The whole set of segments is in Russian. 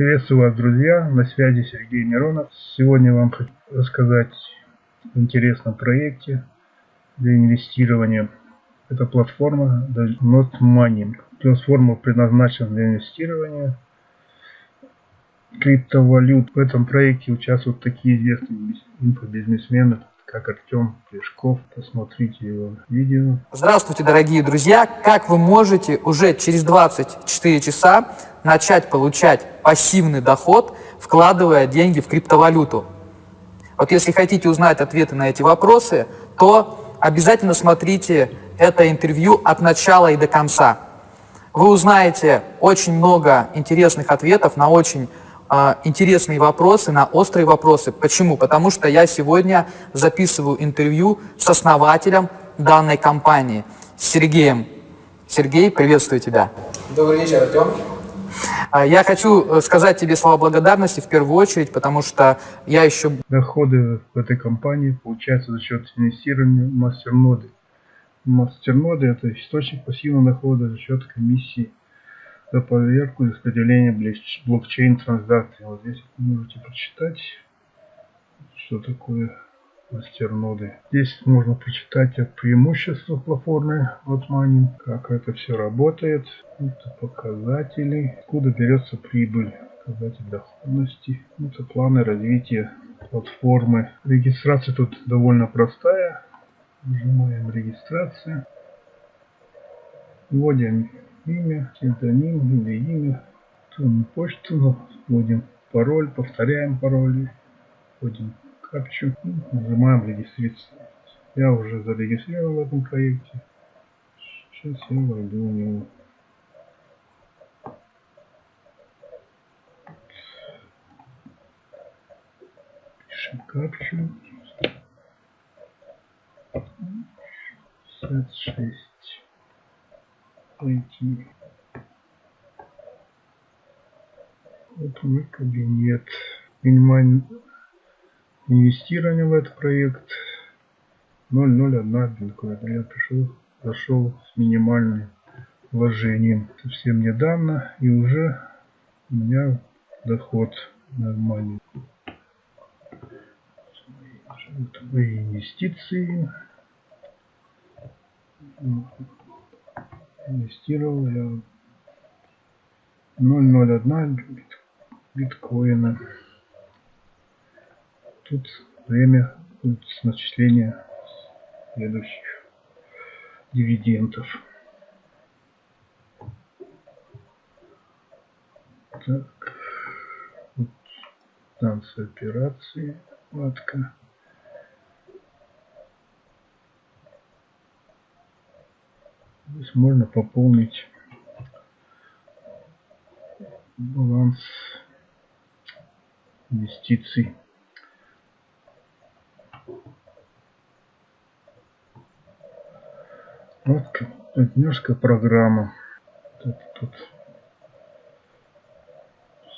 Приветствую вас, друзья! На связи Сергей Миронов. Сегодня вам хочу рассказать о интересном проекте для инвестирования. Это платформа Not Money. Платформа предназначена для инвестирования криптовалют. В этом проекте участвуют такие известные инфобизнесмены, как Артем Плешков. Посмотрите его видео. Здравствуйте, дорогие друзья! Как вы можете уже через 24 часа начать получать пассивный доход, вкладывая деньги в криптовалюту? Вот если хотите узнать ответы на эти вопросы, то обязательно смотрите это интервью от начала и до конца. Вы узнаете очень много интересных ответов на очень интересные вопросы, на острые вопросы. Почему? Потому что я сегодня записываю интервью с основателем данной компании, с Сергеем. Сергей, приветствую тебя. Добрый вечер, Артем. А, я хочу э, сказать тебе слова благодарности в первую очередь, потому что я еще... Доходы в этой компании получаются за счет инвестирования в мастерноды. Мастерноды – это источник пассивного дохода за счет комиссии за проверку и распределение блокчейн транзакций. Вот здесь можете прочитать, что такое мастерноды. Здесь можно прочитать о преимуществах платформы WhatMoney, как это все работает, это показатели, откуда берется прибыль, показатель доходности, это планы развития платформы. Регистрация тут довольно простая. Нажимаем регистрация. Вводим имя, псевдоним или имя, почту, вводим пароль, повторяем пароль, вводим капчу, нажимаем регистрироваться. Я уже зарегистрирован в этом проекте. Сейчас я войду в него. Пишем капчу. 56. Пойти. Вот мой кабинет. Минимальный инвестирование в этот проект 0,01 биткоин. Я пришел, зашел с минимальным вложением совсем недавно и уже у меня доход нормальный. Вот мои инвестиции. Инвестировал я 0,01 биткоина. Тут время с начисления следующих дивидендов. Так, вот станция операции, вкладка. Здесь можно пополнить баланс инвестиций. Вот партнерская программа. Тут, тут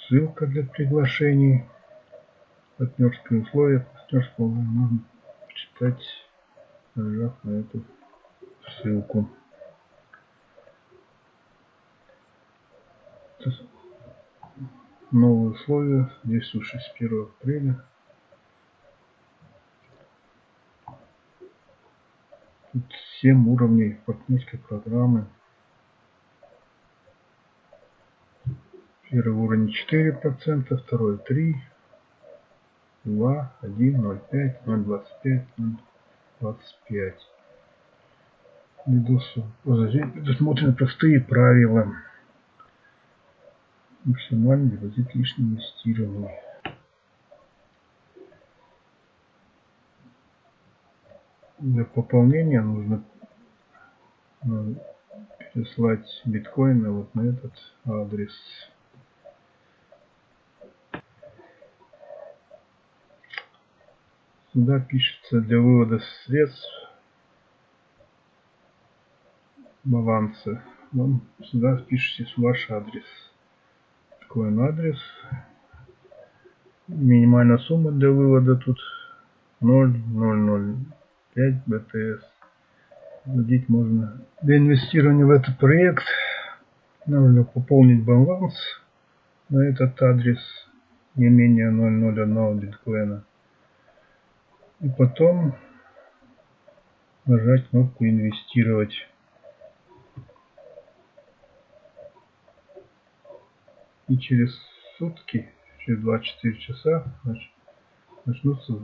ссылка для приглашений. Партнерские условия партнерского можно читать, нажав на эту ссылку. Новые условия, действующие с 1 апреля Тут 7 уровней партнерской программы. Первый уровень 4%, второй 3, 2, 1, 0,5, 0,25, 0,25. Предусмотрены простые правила. Максимальный депозит лишнего инвестирования. для пополнения нужно э, переслать биткоины вот на этот адрес. Сюда пишется для вывода средств баланса. Вам сюда пишите ваш адрес. Биткоин адрес. Минимальная сумма для вывода тут 0,00. 5 БТС. Вводить можно. Для инвестирования в этот проект нужно пополнить баланс на этот адрес не менее 0.01 биткоина. И потом нажать кнопку инвестировать. И через сутки, через 24 часа начнутся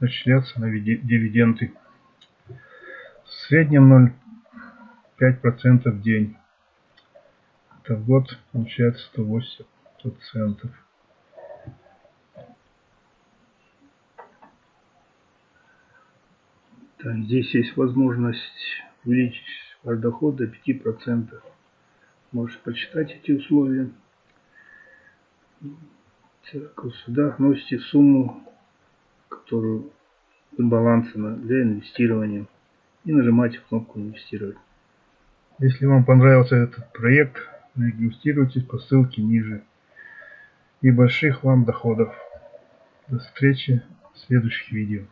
начисляться на дивиденды. В среднем 0,5% в день. Это в год получается 180 процентов. Так, здесь есть возможность увеличить ваш доход до 5%. Можете почитать эти условия. Так, сюда вносите сумму, которую баланса для инвестирования. И нажимаете кнопку инвестировать. Если вам понравился этот проект, регистрируйтесь по ссылке ниже. И больших вам доходов. До встречи в следующих видео.